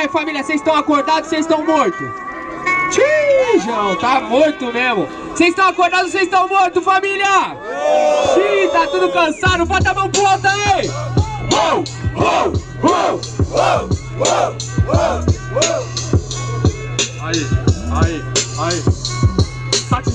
Aí família, vocês estão acordados vocês estão mortos? Tijão, tá morto mesmo. Vocês estão acordados vocês estão mortos, família? Sim, tá tudo cansado. Bota a mão pro alto aí. Uou, uou, uou, uou, uou, uou, aí.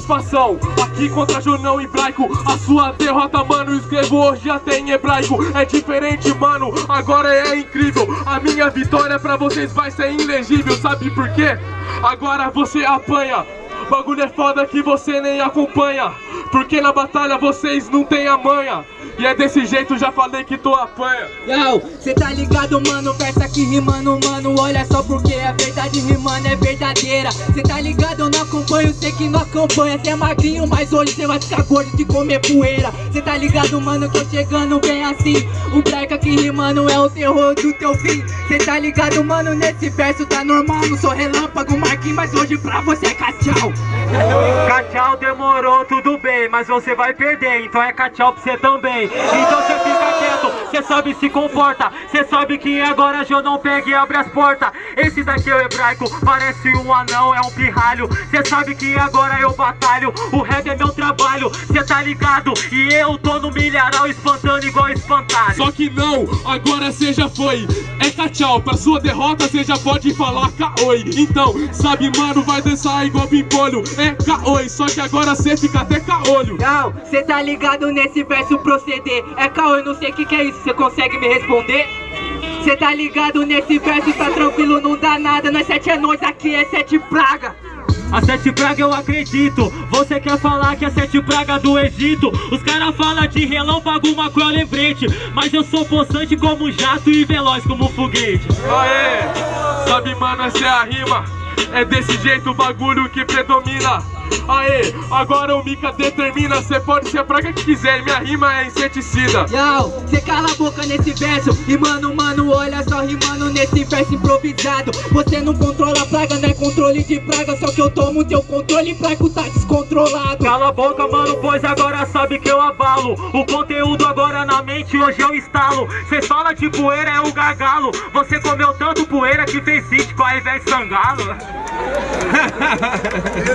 Satisfação, aqui contra Jornão Hebraico A sua derrota, mano, escrevo hoje até em hebraico. É diferente, mano, agora é incrível. A minha vitória pra vocês vai ser ilegível Sabe por quê? Agora você apanha. Bagulho é foda que você nem acompanha Porque na batalha vocês não tem a manha. E é desse jeito, já falei que tu apanha. Yo, cê tá ligado, mano, versa aqui rimando, mano. Olha só porque a verdade rimando é verdadeira. Cê tá ligado, eu não acompanho, sei que não acompanha. Cê é magrinho, mas hoje cê vai ficar gordo de comer poeira. Cê tá ligado, mano, que eu chegando bem assim. O breca aqui rimando é o terror do teu fim. Cê tá ligado, mano, nesse verso tá normal. Não sou relâmpago, Marquinhos, mas hoje pra você é cachau Cachau demorou, tudo bem, mas você vai perder, então é cachau pra você também. Então você fica quieto, você sabe se comporta, você sabe que agora eu não pega e abre as portas. Esse daqui é o hebraico, parece um anão, é um pirralho. Você sabe que agora eu batalho, o rap é meu trabalho, você tá ligado? E eu tô no milharal espantando igual espantalho. Só que não, agora cê já foi É cachau, pra sua derrota cê já pode falar caoi. Então, sabe mano, vai dançar igual pimpolho É caoi, só que agora cê fica até caolho. Yo, cê tá ligado nesse verso proceder É eu não sei o que que é isso, cê consegue me responder? Cê tá ligado nesse verso, tá tranquilo, não dá nada Nós sete é nós, aqui é sete praga A sete praga eu acredito. Você quer falar que é sete praga do Egito? Os caras falam de relâmpago, uma cruel lembrete Mas eu sou possante como jato e veloz como foguete. Aê, sabe mano, essa é a rima. É desse jeito o bagulho que predomina Aê, agora o Mika determina Cê pode ser a praga que quiser, minha rima é inseticida. Yo, cê cala a boca nesse verso E mano, mano, olha só rimando nesse verso improvisado. Você não controla a praga, não é controle de praga Só que eu tomo teu controle praga tá descontrolado. Cala a boca, mano, pois agora sabe que eu abalo. O conteúdo agora na mente, hoje eu instalo Cê fala de poeira, é o gargalo. Você comeu tanto poeira que fez sítio com a Ivete Sangalo